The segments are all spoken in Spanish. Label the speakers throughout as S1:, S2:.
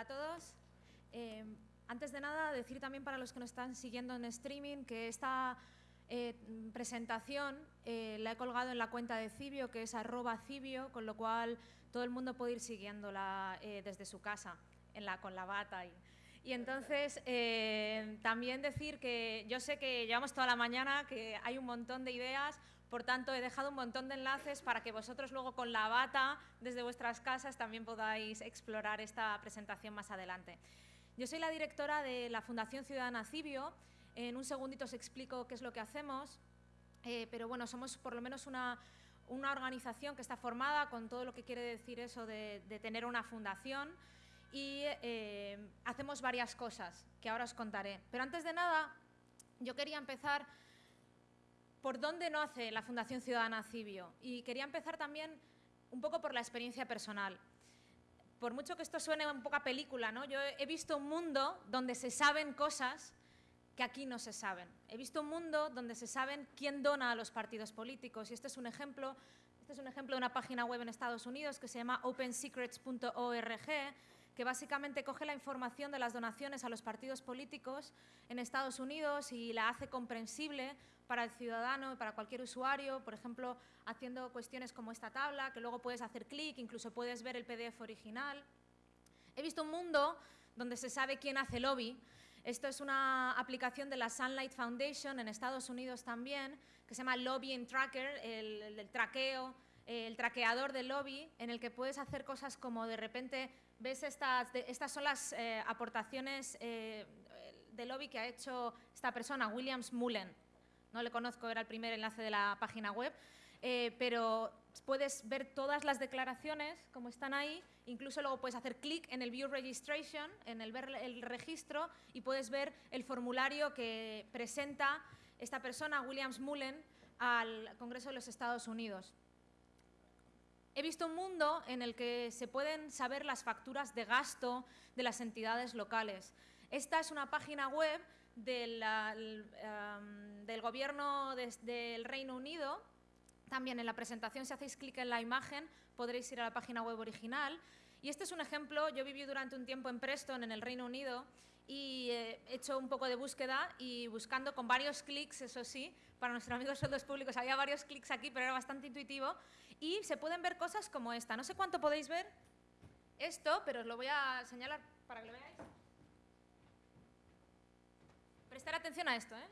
S1: Hola a todos. Eh, antes de nada, decir también para los que nos están siguiendo en streaming que esta eh, presentación eh, la he colgado en la cuenta de Cibio, que es arroba Cibio, con lo cual todo el mundo puede ir siguiéndola desde su casa, en la, con la bata. Y, y entonces, también decir que yo sé que llevamos toda la mañana, que hay un montón de ideas, por tanto, he dejado un montón de enlaces para que vosotros luego con la bata, desde vuestras casas, también podáis explorar esta presentación más adelante. Yo soy la directora de la Fundación Ciudadana Cibio. En un segundito os explico qué es lo que hacemos. Eh, pero bueno, somos por lo menos una, organización que está formada con todo lo que quiere decir eso de, tener una fundación y eh, hacemos varias cosas que ahora os contaré. Pero antes de nada, yo quería empezar por dónde no hace la Fundación Ciudadana Cibio. Y quería empezar también un poco por la experiencia personal. Por mucho que esto suene un poco a película, ¿no? yo he visto un mundo donde se saben cosas que aquí no se saben. He visto un mundo donde se saben quién dona a los partidos políticos y este es un ejemplo, este es un ejemplo de una página web en Estados Unidos que se llama opensecrets.org que básicamente coge la información de las donaciones a los partidos políticos en Estados Unidos y la hace comprensible para el ciudadano y para cualquier usuario, por ejemplo, haciendo cuestiones como esta tabla, que luego puedes hacer clic, incluso puedes ver el PDF original. He visto un mundo donde se sabe quién hace lobby. Esto es una aplicación de la Sunlight Foundation en Estados Unidos también, que se llama Lobbying Tracker, el, el traqueo, el traqueador del lobby, en el que puedes hacer cosas como de repente ves estas, estas son las eh, aportaciones eh, de lobby que ha hecho esta persona, Williams Mullen. No le conozco, era el primer enlace de la página web, eh, pero puedes ver todas las declaraciones como están ahí, incluso luego puedes hacer clic en el View Registration, en el ver el registro, y puedes ver el formulario que presenta esta persona, Williams Mullen, al Congreso de los Estados Unidos. He visto un mundo en el que se pueden saber las facturas de gasto de las entidades locales. Esta es una página web del, del gobierno del Reino Unido. También en la presentación, si hacéis clic en la imagen, podréis ir a la página web original. Y este es un ejemplo, yo viví durante un tiempo en Preston, en el Reino Unido, y he hecho un poco de búsqueda y buscando con varios clics, eso sí, para nuestros amigos sueldos públicos había varios clics aquí, pero era bastante intuitivo, y se pueden ver cosas como esta. No sé cuánto podéis ver esto, pero os lo voy a señalar para que lo veáis. Prestar atención a esto, ¿eh?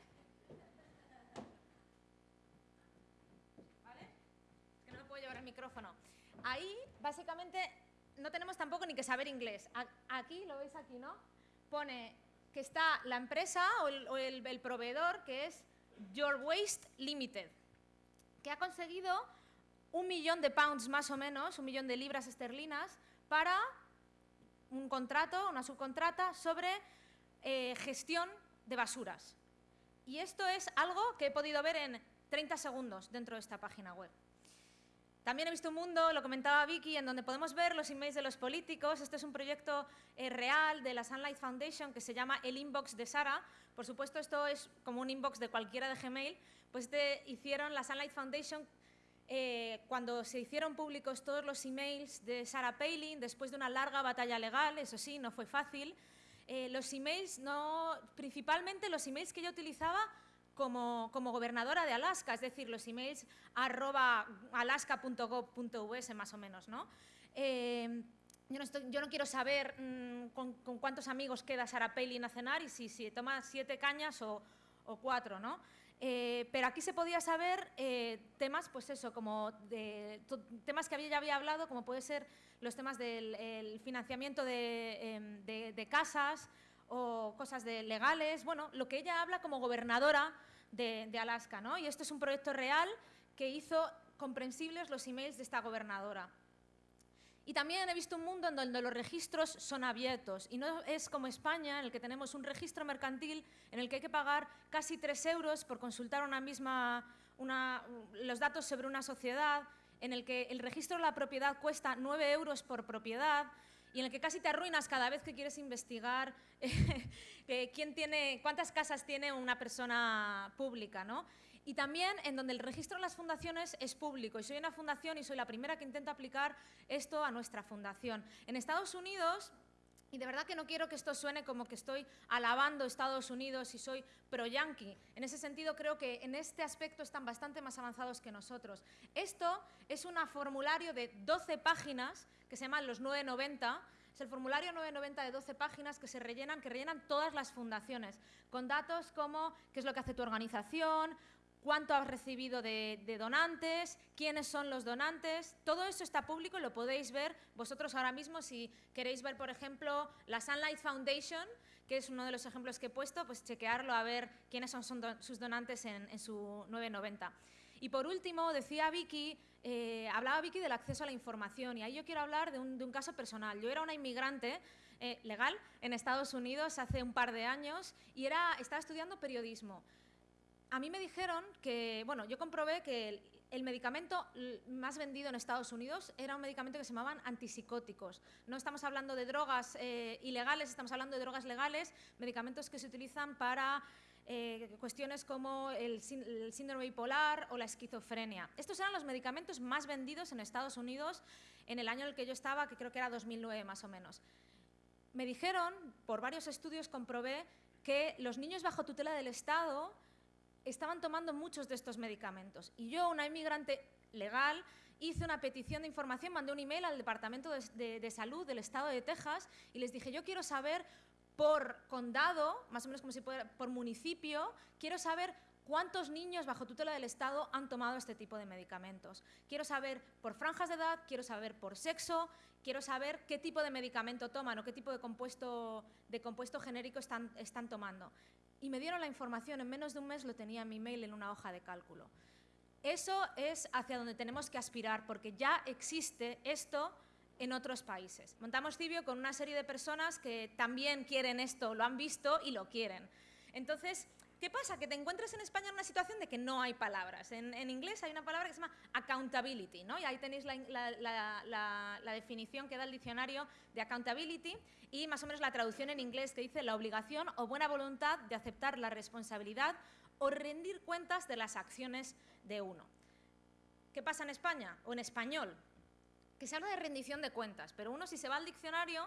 S1: ¿Vale? Es que no me puedo llevar el micrófono. Ahí, básicamente, no tenemos tampoco ni que saber inglés. Aquí, lo veis aquí, ¿no? Pone que está la empresa o el, proveedor, que es Your Waste Limited, que ha conseguido un millón de pounds más o menos, un millón de libras esterlinas, para un contrato, una subcontrata sobre eh, gestión de basuras. Y esto es algo que he podido ver en 30 segundos dentro de esta página web. También he visto un mundo, lo comentaba Vicky, en donde podemos ver los emails de los políticos. Este es un proyecto eh, real de la Sunlight Foundation que se llama el inbox de Sara. Por supuesto, esto es como un inbox de cualquiera de Gmail. Pues este hicieron la Sunlight Foundation eh, cuando se hicieron públicos todos los emails de Sarah Palin, después de una larga batalla legal, eso sí, no fue fácil, eh, los emails, no, principalmente los emails que yo utilizaba como, como, gobernadora de Alaska, es decir, los emails arroba alaska.gov.us más o menos, ¿no? Eh, yo, no quiero saber mm, con, cuántos amigos queda Sarah Palin a cenar y si, si toma siete cañas o, o cuatro, ¿no? Eh, pero aquí se podía saber eh, temas, pues eso, como de, temas que había, ya había hablado, como puede ser los temas del financiamiento em, de, casas o cosas de legales, bueno, lo que ella habla como gobernadora de, Alaska, ¿no? Y esto es un proyecto real que hizo comprensibles los emails de esta gobernadora. Y también he visto un mundo en donde los registros son abiertos y no es como España, en el que tenemos un registro mercantil en el que hay que pagar casi tres euros por consultar una misma, los datos sobre una sociedad, en el que el registro de la propiedad cuesta nueve euros por propiedad y en el que casi te arruinas cada vez que quieres investigar quién tiene, cuántas casas tiene una persona pública. ¿no? y también en donde el registro de las fundaciones es público. Y soy una fundación y soy la primera que intenta aplicar esto a nuestra fundación. En Estados Unidos Y de verdad que no quiero que esto suene como que estoy alabando Estados Unidos y soy pro-yankee. En ese sentido, creo que en este aspecto están bastante más avanzados que nosotros. Esto es un formulario de 12 páginas que se llama los 990. Es el formulario 990 de 12 páginas que se rellenan, que rellenan todas las fundaciones, con datos como qué es lo que hace tu organización, cuánto has recibido de, donantes, quiénes son los donantes. Todo eso está público y lo podéis ver vosotros ahora mismo si queréis ver, por ejemplo, la Sunlight Foundation, que es uno de los ejemplos que he puesto, pues chequearlo a ver quiénes son, sus donantes en, su 990. Y por último, decía Vicky, eh, hablaba Vicky del acceso a la información y ahí yo quiero hablar de un, caso personal. Yo era una inmigrante eh, legal en Estados Unidos hace un par de años y estaba estudiando periodismo a mí me dijeron que, bueno, yo comprobé que el, medicamento más vendido en Estados Unidos era un medicamento que se llamaban antipsicóticos. No estamos hablando de drogas eh, ilegales, estamos hablando de drogas legales, medicamentos que se utilizan para eh, cuestiones como el, síndrome bipolar o la esquizofrenia. Estos eran los medicamentos más vendidos en Estados Unidos en el año en el que yo estaba, que creo que era 2009 más o menos. Me dijeron, por varios estudios comprobé, que los niños bajo tutela del Estado estaban tomando muchos de estos medicamentos. Y yo, una inmigrante legal, hice una petición de información, mandé un email al Departamento de, Salud del Estado de Texas y les dije, yo quiero saber por condado, más o menos como si fuera por municipio, quiero saber cuántos niños bajo tutela del Estado han tomado este tipo de medicamentos. Quiero saber por franjas de edad, quiero saber por sexo, quiero saber qué tipo de medicamento toman o qué tipo de compuesto, de compuesto genérico están, están tomando y me dieron la información, en menos de un mes lo tenía en mi mail en una hoja de cálculo. Eso es hacia donde tenemos que aspirar, porque ya existe esto en otros países. Montamos Cibio con una serie de personas que también quieren esto, lo han visto y lo quieren. Entonces, ¿Qué pasa? Que te encuentres en España en una situación de que no hay palabras. En, inglés hay una palabra que se llama accountability, ¿no? y ahí tenéis la, definición que da el diccionario de accountability y más o menos la traducción en inglés que dice la obligación o buena voluntad de aceptar la responsabilidad o rendir cuentas de las acciones de uno. ¿Qué pasa en España o en español? Que se habla de rendición de cuentas, pero uno si se va al diccionario,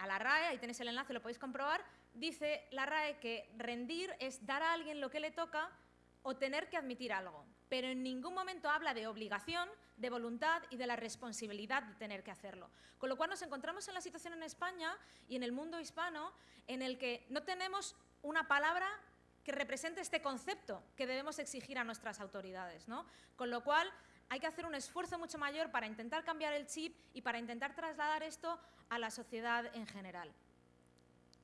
S1: a la RAE, ahí tenéis el enlace, lo podéis comprobar, dice la RAE que rendir es dar a alguien lo que le toca o tener que admitir algo, pero en ningún momento habla de obligación, de voluntad y de la responsabilidad de tener que hacerlo. Con lo cual nos encontramos en la situación en España y en el mundo hispano en el que no tenemos una palabra que represente este concepto que debemos exigir a nuestras autoridades. ¿no? Con lo cual hay que hacer un esfuerzo mucho mayor para intentar cambiar el chip y para intentar trasladar esto a la sociedad en general.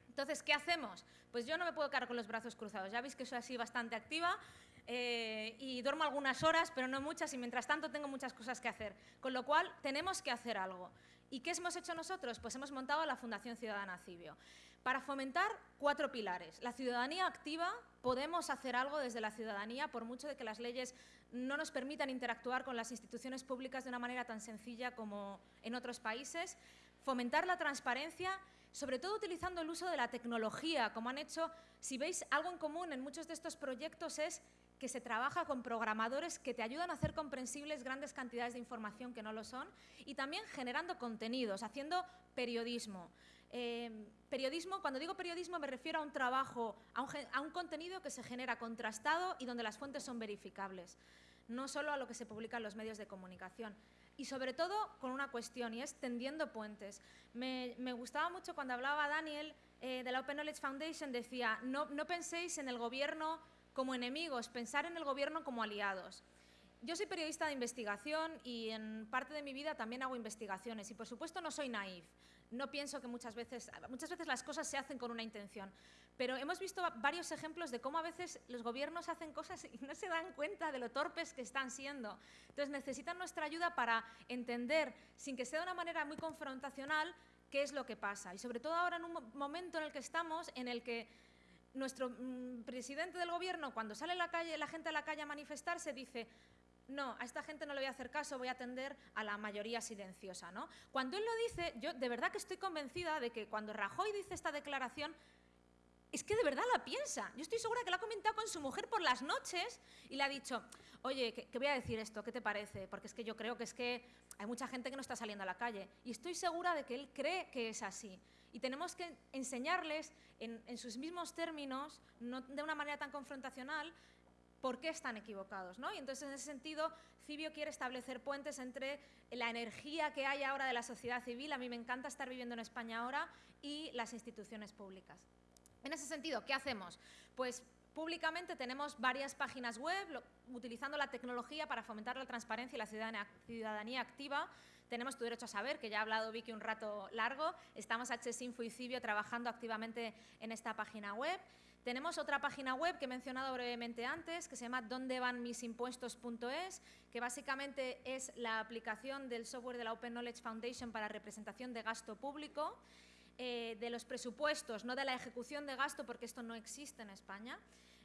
S1: Entonces, ¿qué hacemos? Pues yo no me puedo quedar con los brazos cruzados. Ya veis que soy así bastante activa eh, y duermo algunas horas, pero no muchas, y mientras tanto tengo muchas cosas que hacer. Con lo cual, tenemos que hacer algo. ¿Y qué hemos hecho nosotros? Pues hemos montado la Fundación Ciudadana Cibio para fomentar cuatro pilares. La ciudadanía activa, podemos hacer algo desde la ciudadanía, por mucho de que las leyes no nos permitan interactuar con las instituciones públicas de una manera tan sencilla como en otros países. Fomentar la transparencia sobre todo utilizando el uso de la tecnología, como han hecho, si veis algo en común en muchos de estos proyectos es que se trabaja con programadores que te ayudan a hacer comprensibles grandes cantidades de información que no lo son y también generando contenidos, haciendo periodismo. Eh, periodismo, cuando digo periodismo me refiero a un trabajo, a un, a un contenido que se genera contrastado y donde las fuentes son verificables, no solo a lo que se publica en los medios de comunicación y sobre todo con una cuestión y es tendiendo puentes. Me, gustaba mucho cuando hablaba Daniel eh, de la Open Knowledge Foundation, decía, no, no penséis en el gobierno como enemigos, pensar en el gobierno como aliados. Yo soy periodista de investigación y en parte de mi vida también hago investigaciones y por supuesto no soy naif. No pienso que muchas veces, muchas veces las cosas se hacen con una intención, pero hemos visto varios ejemplos de cómo a veces los gobiernos hacen cosas y no se dan cuenta de lo torpes que están siendo. Entonces necesitan nuestra ayuda para entender, sin que sea de una manera muy confrontacional, qué es lo que pasa. Y sobre todo ahora en un momento en el que estamos, en el que nuestro mm, presidente del gobierno, cuando sale la, calle, la gente a la calle a manifestarse, dice no, a esta gente no le voy a hacer caso, voy a atender a la mayoría silenciosa. ¿no? Cuando él lo dice, yo de verdad que estoy convencida de que cuando Rajoy dice esta declaración, es que de verdad la piensa. Yo estoy segura que la ha comentado con su mujer por las noches y le ha dicho, oye, que, voy a decir esto, ¿qué te parece? Porque es que yo creo que es que hay mucha gente que no está saliendo a la calle. Y estoy segura de que él cree que es así. Y tenemos que enseñarles en, sus mismos términos, no de una manera tan confrontacional, por qué están equivocados. ¿no? Y entonces, en ese sentido, Cibio quiere establecer puentes entre la energía que hay ahora de la sociedad civil, a mí me encanta estar viviendo en España ahora, y las instituciones públicas. En ese sentido, ¿qué hacemos? Pues públicamente tenemos varias páginas web utilizando la tecnología para fomentar la transparencia y la ciudadanía, activa. Tenemos Tu Derecho a Saber, que ya ha hablado Vicky un rato largo. Estamos Info y Cibio trabajando activamente en esta página web. Tenemos otra página web que he mencionado brevemente antes, que se llama dondevanmisimpuestos.es, que básicamente es la aplicación del software de la Open Knowledge Foundation para representación de gasto público, eh, de los presupuestos, no de la ejecución de gasto, porque esto no existe en España.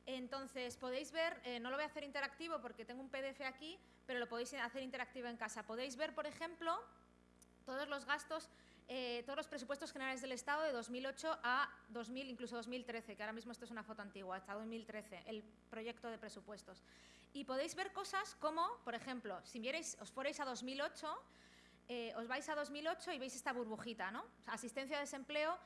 S1: Entonces, podéis ver, eh, no lo voy a hacer interactivo porque tengo un PDF aquí, pero lo podéis hacer interactivo en casa. Podéis ver, por ejemplo, todos los gastos eh, todos los presupuestos generales del Estado de 2008 a 2000, incluso 2013, que ahora mismo esto es una foto antigua, hasta 2013, el proyecto de presupuestos. Y podéis ver cosas como, por ejemplo, si vierais, os fuerais a 2008, eh, os vais a 2008 y veis esta burbujita, ¿no? Asistencia de desempleo,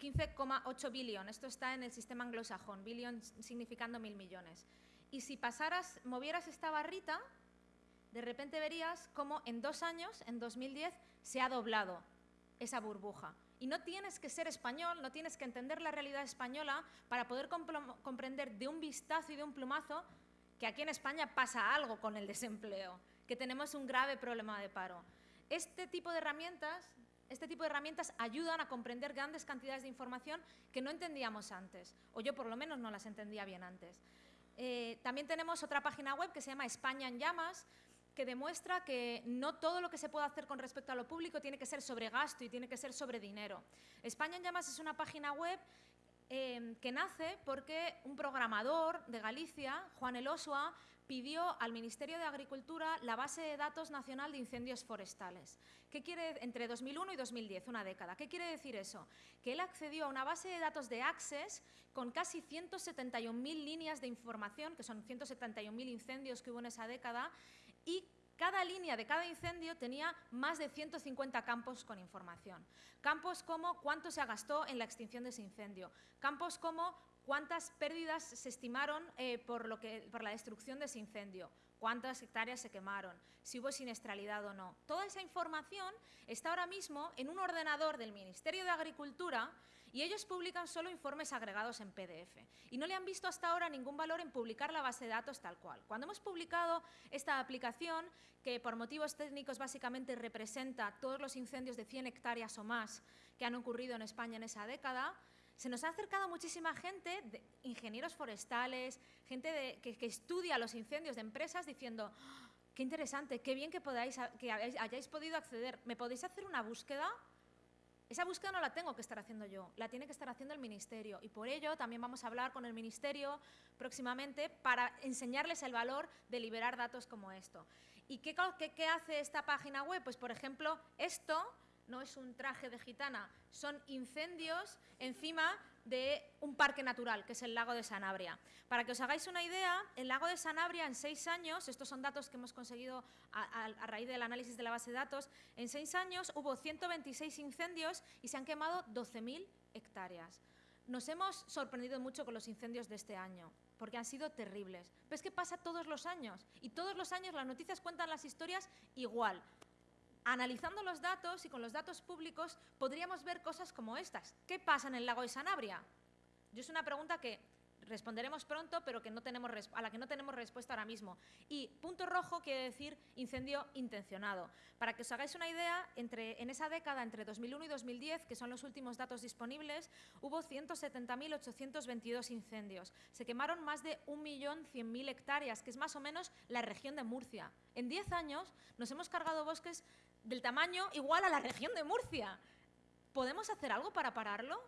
S1: 15,8 billón. Esto está en el sistema anglosajón, billón significando mil millones. Y si pasaras, movieras esta barrita, de repente verías cómo en dos años, en 2010, se ha doblado esa burbuja. Y no tienes que ser español, no tienes que entender la realidad española para poder comprender de un vistazo y de un plumazo que aquí en España pasa algo con el desempleo, que tenemos un grave problema de paro. Este tipo de herramientas, este tipo de herramientas ayudan a comprender grandes cantidades de información que no entendíamos antes, o yo por lo menos no las entendía bien antes. Eh, también tenemos otra página web que se llama España en llamas, que demuestra que no todo lo que se puede hacer con respecto a lo público tiene que ser sobre gasto y tiene que ser sobre dinero. España en Llamas es una página web em, que nace porque un programador de Galicia, Juan Elosua, pidió al Ministerio de Agricultura la base de datos nacional de incendios forestales. ¿Qué quiere entre 2001 y 2010, una década? ¿Qué quiere decir eso? Que él accedió a una base de datos de Access con casi 171.000 líneas de información, que son 171.000 incendios que hubo en esa década, y cada línea de cada incendio tenía más de 150 campos con información. Campos como cuánto se gastó en la extinción de ese incendio, campos como cuántas pérdidas se estimaron eh, por, lo que, por la destrucción de ese incendio, cuántas hectáreas se quemaron, si hubo siniestralidad o no. Toda esa información está ahora mismo en un ordenador del Ministerio de Agricultura y ellos publican solo informes agregados en PDF. Y no le han visto hasta ahora ningún valor en publicar la base de datos tal cual. Cuando hemos publicado esta aplicación, que por motivos técnicos básicamente representa todos los incendios de 100 hectáreas o más que han ocurrido en España en esa década, se nos ha acercado muchísima gente, ingenieros forestales, gente que, estudia los incendios de empresas diciendo, ¡Ah! qué interesante, qué bien que, podáis, que hayáis podido acceder, ¿me podéis hacer una búsqueda? Esa búsqueda no la tengo que estar haciendo yo, la tiene que estar haciendo el Ministerio y por ello también vamos a hablar con el Ministerio próximamente para enseñarles el valor de liberar datos como esto. ¿Y qué hace esta página web? Pues por ejemplo, esto no es un traje de gitana, son incendios encima de un parque natural, que es el lago de Sanabria. Para que os hagáis una idea, el lago de Sanabria en seis años, estos son datos que hemos conseguido a, raíz del análisis de la base de datos, en seis años hubo 126 incendios y se han quemado 12.000 hectáreas. Nos hemos sorprendido mucho con los incendios de este año, porque han sido terribles. Pero es que pasa todos los años, y todos los años las noticias cuentan las historias igual. Analizando los datos y con los datos públicos podríamos ver cosas como estas. ¿Qué pasa en el lago de Sanabria? Yo es una pregunta que responderemos pronto, pero a la que no tenemos respuesta ahora mismo. Y punto rojo quiere decir incendio intencionado. Para que os hagáis una idea, entre, en esa década, entre 2001 y 2010, que son los últimos datos disponibles, hubo 170.822 incendios. Se quemaron más de 1.100.000 hectáreas, que es más o menos la región de Murcia. En 10 años nos hemos cargado bosques del tamaño igual a la región de Murcia. ¿Podemos hacer algo para pararlo?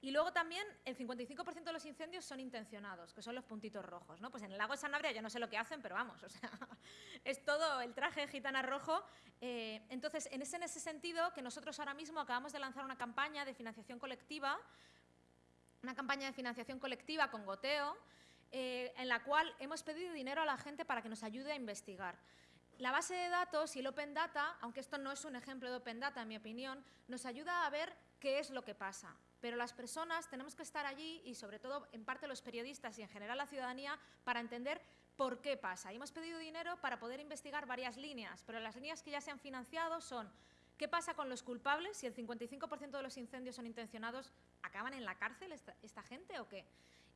S1: Y luego también el 55% de los incendios son intencionados, que son los puntitos rojos. ¿no? Pues en el lago de Sanabria yo no sé lo que hacen, pero vamos, o sea, es todo el traje gitana rojo. Eh, entonces, en ese, en ese sentido, que nosotros ahora mismo acabamos de lanzar una campaña de financiación colectiva, una campaña de financiación colectiva con goteo, eh, en la cual hemos pedido dinero a la gente para que nos ayude a investigar. La base de datos y el Open Data, aunque esto no es un ejemplo de Open Data, en mi opinión, nos ayuda a ver qué es lo que pasa. Pero las personas tenemos que estar allí y sobre todo en parte los periodistas y en general la ciudadanía para entender por qué pasa. Y hemos pedido dinero para poder investigar varias líneas, pero las líneas que ya se han financiado son ¿Qué pasa con los culpables? Si el 55% de los incendios son intencionados, ¿acaban en la cárcel esta, esta gente o qué?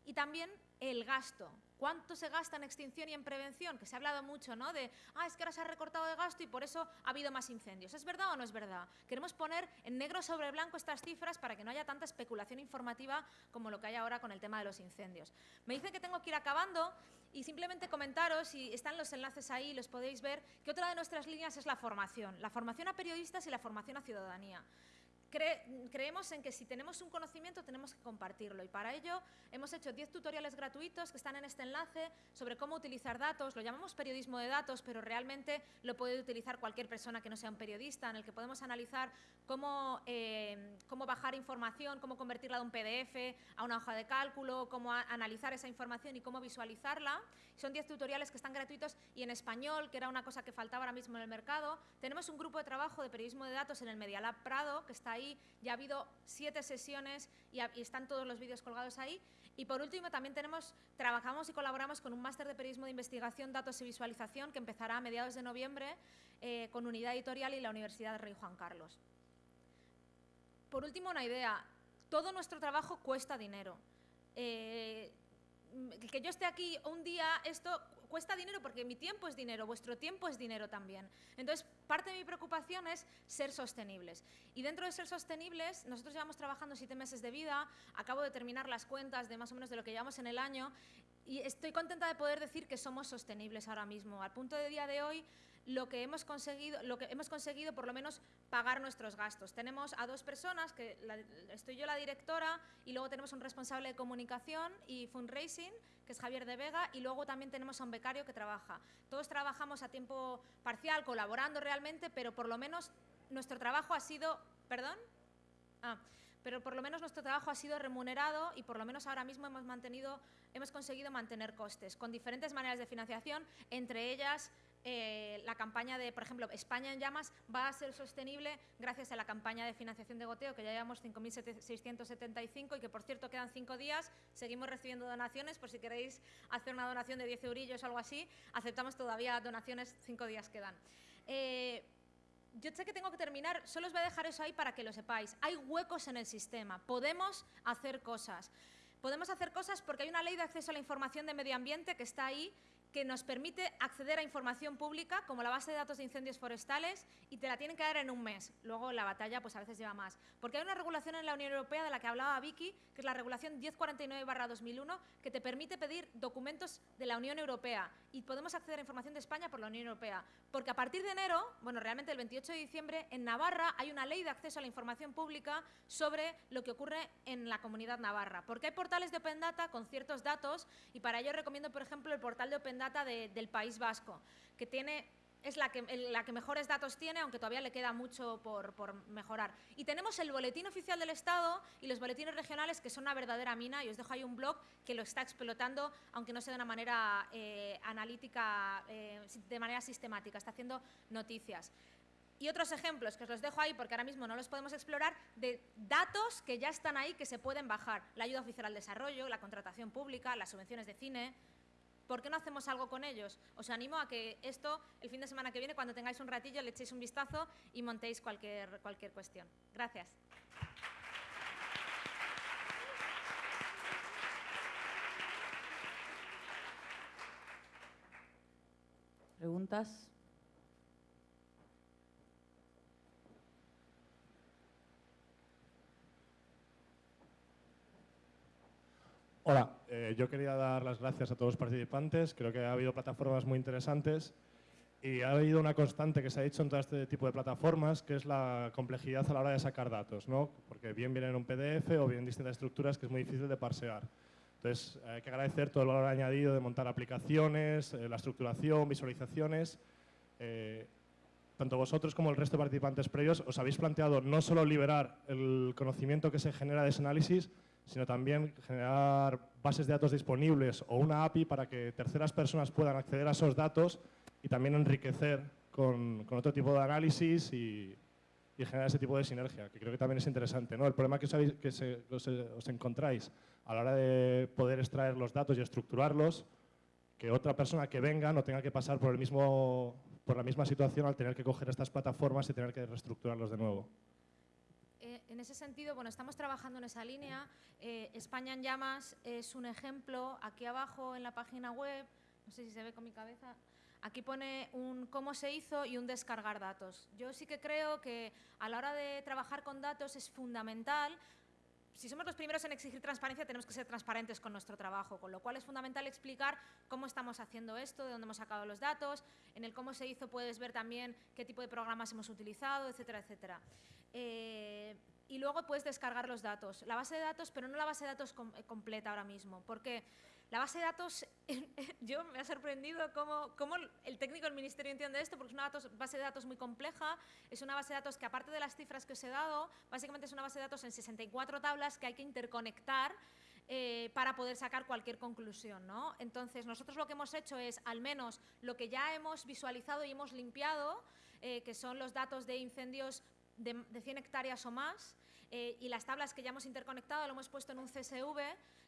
S1: Y también el gasto. ¿Cuánto se gasta en extinción y en prevención? Que se ha hablado mucho, ¿no? De, ah, es que ahora se ha recortado de gasto y por eso ha habido más incendios. ¿Es verdad o no es verdad? Queremos poner en negro sobre blanco estas cifras para que no haya tanta especulación informativa como lo que hay ahora con el tema de los incendios. Me dicen que tengo que ir acabando y simplemente comentaros, y están los enlaces ahí, los podéis ver, que otra de nuestras líneas es la formación. La formación a periodistas y la formación a ciudadanía creemos en que si tenemos un conocimiento tenemos que compartirlo y para ello hemos hecho 10 tutoriales gratuitos que están en este enlace sobre cómo utilizar datos, lo llamamos periodismo de datos, pero realmente lo puede utilizar cualquier persona que no sea un periodista, en el que podemos analizar cómo, eh, cómo bajar información, cómo convertirla de un PDF a una hoja de cálculo, cómo analizar esa información y cómo visualizarla. Son 10 tutoriales que están gratuitos y en español, que era una cosa que faltaba ahora mismo en el mercado. Tenemos un grupo de trabajo de periodismo de datos en el Media Lab Prado, que está ahí ya ha habido siete sesiones y, están todos los vídeos colgados ahí. Y por último, también tenemos, trabajamos y colaboramos con un máster de periodismo de investigación, datos y visualización que empezará a mediados de noviembre eh, con Unidad Editorial y la Universidad de Rey Juan Carlos. Por último, una idea. Todo nuestro trabajo cuesta dinero. Eh, que yo esté aquí un día, esto cuesta dinero porque mi tiempo es dinero, vuestro tiempo es dinero también. Entonces, parte de mi preocupación es ser sostenibles. Y dentro de ser sostenibles, nosotros llevamos trabajando siete meses de vida, acabo de terminar las cuentas de más o menos de lo que llevamos en el año y estoy contenta de poder decir que somos sostenibles ahora mismo. Al punto de día de hoy, lo que hemos conseguido, lo que hemos conseguido por lo menos pagar nuestros gastos. Tenemos a dos personas, que estoy yo la directora y luego tenemos un responsable de comunicación y fundraising, que es Javier de Vega, y luego también tenemos a un becario que trabaja. Todos trabajamos a tiempo parcial, colaborando realmente, pero por lo menos nuestro trabajo ha sido... ¿Perdón? Ah, pero por lo menos nuestro trabajo ha sido remunerado y por lo menos ahora mismo hemos, mantenido, hemos conseguido mantener costes con diferentes maneras de financiación, entre ellas eh, la campaña de, por ejemplo, España en llamas va a ser sostenible gracias a la campaña de financiación de goteo, que ya llevamos 5.675 y que, por cierto, quedan cinco días. Seguimos recibiendo donaciones, por si queréis hacer una donación de 10 eurillos o algo así. Aceptamos todavía donaciones, cinco días quedan. Eh, yo sé que tengo que terminar, solo os voy a dejar eso ahí para que lo sepáis. Hay huecos en el sistema, podemos hacer cosas. Podemos hacer cosas porque hay una ley de acceso a la información de medio ambiente que está ahí que nos permite acceder a información pública, como la base de datos de incendios forestales, y te la tienen que dar en un mes. Luego la batalla pues a veces lleva más. Porque hay una regulación en la Unión Europea de la que hablaba Vicky, que es la regulación 1049-2001, que te permite pedir documentos de la Unión Europea y podemos acceder a información de España por la Unión Europea. Porque a partir de enero, bueno, realmente el 28 de diciembre, en Navarra hay una ley de acceso a la información pública sobre lo que ocurre en la comunidad navarra. Porque hay portales de Open Data con ciertos datos y para ello recomiendo, por ejemplo, el portal de Open Data del País Vasco, que tiene es la que, la que mejores datos tiene, aunque todavía le queda mucho por, mejorar. Y tenemos el Boletín Oficial del Estado y los boletines regionales, que son una verdadera mina, y os dejo ahí un blog que lo está explotando, aunque no sea de una manera eh, analítica, eh, de manera sistemática, está haciendo noticias. Y otros ejemplos que os los dejo ahí porque ahora mismo no los podemos explorar, de datos que ya están ahí, que se pueden bajar. La ayuda oficial al desarrollo, la contratación pública, las subvenciones de cine, ¿Por qué no hacemos algo con ellos? Os animo a que esto, el fin de semana que viene, cuando tengáis un ratillo, le echéis un vistazo y montéis cualquier, cualquier cuestión. Gracias.
S2: ¿Preguntas?
S3: Hola, eh, yo quería dar las gracias a todos los participantes. Creo que ha habido plataformas muy interesantes y ha habido una constante que se ha dicho en todo este tipo de plataformas, que es la complejidad a la hora de sacar datos, ¿no? porque bien vienen en un PDF o bien en distintas estructuras que es muy difícil de parsear. Entonces, hay que agradecer todo el valor añadido de montar aplicaciones, eh, la estructuración, visualizaciones. Eh, tanto vosotros como el resto de participantes previos os habéis planteado no solo liberar el conocimiento que se genera de ese análisis, sino también generar bases de datos disponibles o una API para que terceras personas puedan acceder a esos datos y también enriquecer con, con otro tipo de análisis y, y, generar ese tipo de sinergia, que creo que también es interesante. ¿no? El problema que, os, que se, os, os encontráis a la hora de poder extraer los datos y estructurarlos, que otra persona que venga no tenga que pasar por, el mismo, por la misma situación al tener que coger estas plataformas y tener que reestructurarlos de nuevo.
S1: En ese sentido, bueno, estamos trabajando en esa línea. Eh, España en llamas es un ejemplo. Aquí abajo en la página web, no sé si se ve con mi cabeza, aquí pone un cómo se hizo y un descargar datos. Yo sí que creo que a la hora de trabajar con datos es fundamental si somos los primeros en exigir transparencia, tenemos que ser transparentes con nuestro trabajo, con lo cual es fundamental explicar cómo estamos haciendo esto, de dónde hemos sacado los datos, en el cómo se hizo puedes ver también qué tipo de programas hemos utilizado, etcétera, etcétera. Eh, y luego puedes descargar los datos, la base de datos, pero no la base de datos eh, completa ahora mismo, porque la base de datos, yo me ha sorprendido cómo, cómo, el técnico del ministerio entiende esto, porque es una base de datos muy compleja, es una base de datos que aparte de las cifras que os he dado, básicamente es una base de datos en 64 tablas que hay que interconectar eh, para poder sacar cualquier conclusión. ¿no? Entonces, nosotros lo que hemos hecho es, al menos, lo que ya hemos visualizado y hemos limpiado, eh, que son los datos de incendios de, de 100 hectáreas o más, eh, y las tablas que ya hemos interconectado lo hemos puesto en un CSV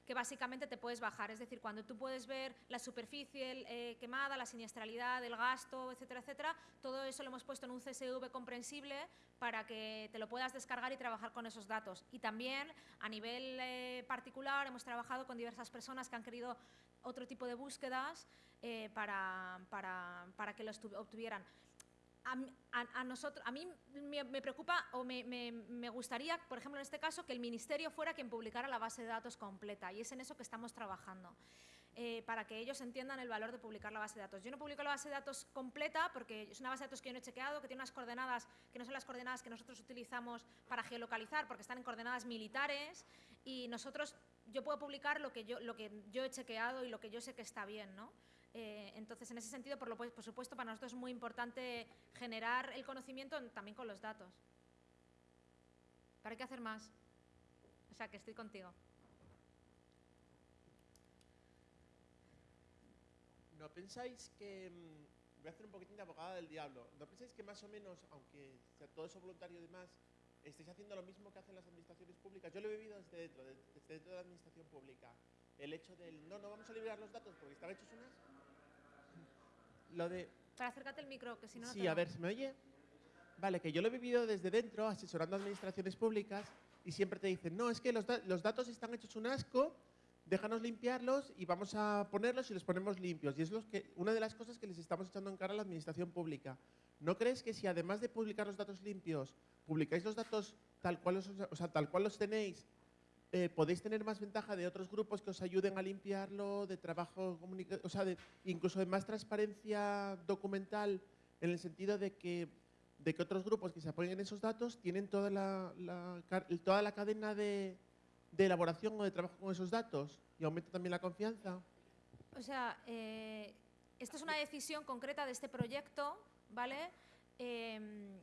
S1: que básicamente te puedes bajar. Es decir, cuando tú puedes ver la superficie eh, quemada, la siniestralidad, el gasto, etcétera, etcétera, todo eso lo hemos puesto en un CSV comprensible para que te lo puedas descargar y trabajar con esos datos. Y también, a nivel eh, particular, hemos trabajado con diversas personas que han querido otro tipo de búsquedas para, para, para que los obtuvieran a, nosotros, a mí me, preocupa o me, gustaría, por ejemplo, en este caso, que el Ministerio fuera quien publicara la base de datos completa y es en eso que estamos trabajando. Eh, para que ellos entiendan el valor de publicar la base de datos. Yo no publico la base de datos completa porque es una base de datos que yo no he chequeado, que tiene unas coordenadas que no son las coordenadas que nosotros utilizamos para geolocalizar porque están en coordenadas militares y nosotros, yo puedo publicar lo que yo, lo que yo he chequeado y lo que yo sé que está bien, ¿no? Eh, entonces, en ese sentido, por, lo, por supuesto, para nosotros es muy importante generar el conocimiento también con los datos. Pero hay hacer más. O sea, que estoy contigo.
S4: ¿No pensáis que, mm, voy a hacer un poquitín de abogada del diablo, ¿no pensáis que más o menos, aunque sea todo eso voluntario y demás, estáis haciendo lo mismo que hacen las administraciones públicas? Yo lo he vivido desde dentro, desde dentro de la administración pública. El hecho del, no, no vamos a liberar los datos porque están hechos unas lo de...
S1: Para acércate el micro, que si no...
S4: Sí, a ver, ¿se me oye? Vale, que yo lo he vivido desde dentro, asesorando a administraciones públicas, y siempre te dicen, no, es que los, los datos están hechos un asco, déjanos limpiarlos y vamos a ponerlos y los ponemos limpios. Y es que, una de las cosas que les estamos echando en cara a la administración pública. ¿No crees que si además de publicar los datos limpios, publicáis los datos tal cual o sea, tal cual los tenéis eh, podéis tener más ventaja de otros grupos que os ayuden a limpiarlo, de trabajo, o sea, de, incluso de más transparencia documental, en el sentido de que, de que otros grupos que se apoyen en esos datos tienen toda la, toda la cadena de, de, elaboración o de trabajo con esos datos y aumenta también la confianza.
S1: O sea, eh, esta es una decisión concreta de este proyecto, ¿vale? Em,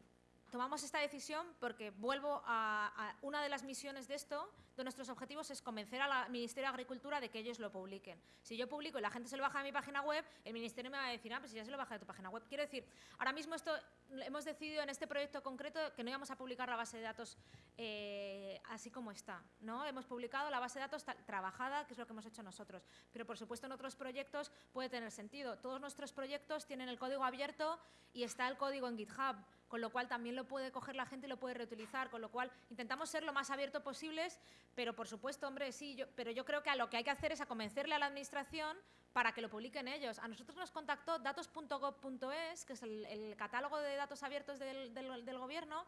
S1: tomamos esta decisión porque vuelvo a, a una de las misiones de esto, de nuestros objetivos es convencer al Ministerio de Agricultura de que ellos lo publiquen. Si yo publico y la gente se lo baja de mi página web, el Ministerio me va a decir, ah, pues ya se lo baja de tu página web. Quiero decir, ahora mismo esto hemos decidido en este proyecto concreto que no íbamos a publicar la base de datos eh, así como está. ¿no? Hemos publicado la base de datos trabajada, que es lo que hemos hecho nosotros. Pero, por supuesto, en otros proyectos puede tener sentido. Todos nuestros proyectos tienen el código abierto y está el código en GitHub con lo cual también lo puede coger la gente y lo puede reutilizar, con lo cual intentamos ser lo más abierto posibles, pero por supuesto, hombre, sí, yo, pero yo creo que a lo que hay que hacer es a convencerle a la administración para que lo publiquen ellos. A nosotros nos contactó datos.gov.es, que es el, catálogo de datos abiertos del, gobierno,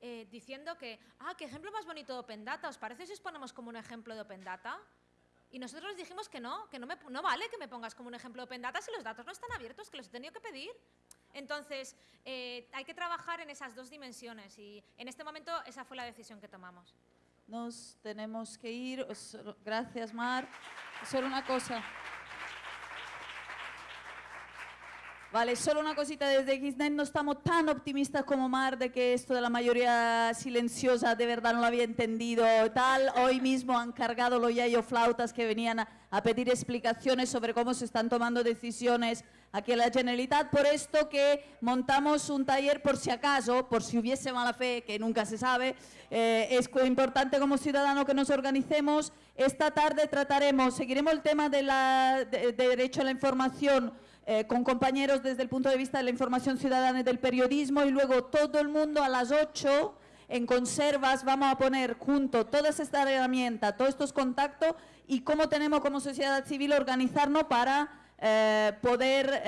S1: eh, diciendo que, ah, qué ejemplo más bonito de Open Data, ¿os parece si os ponemos como un ejemplo de Open Data? Y nosotros dijimos que no, que no, me, no vale que me pongas como un ejemplo de Open Data si los datos no están abiertos, que los he tenido que pedir. Entonces, eh, hay que trabajar en esas dos dimensiones y en este momento esa fue la decisión que tomamos.
S2: Nos tenemos que ir. Gracias, Mar. Solo una cosa. Vale, solo una cosita, desde Xnet no estamos tan optimistas como Mar de que esto de la mayoría silenciosa de verdad no lo había entendido tal. Hoy mismo han cargado los yayo flautas que venían a, a pedir explicaciones sobre cómo se están tomando decisiones aquí en la Generalitat, por esto que montamos un taller por si acaso, por si hubiese mala fe, que nunca se sabe, eh, es importante como ciudadano que nos organicemos. Esta tarde trataremos, seguiremos el tema de la de- de derecho a la información eh, con compañeros desde el punto de vista de la información ciudadana y del periodismo y luego todo el mundo a las 8 en conservas vamos a poner junto todas estas herramientas, todos estos contactos y cómo tenemos como sociedad civil organizarnos para eh, poder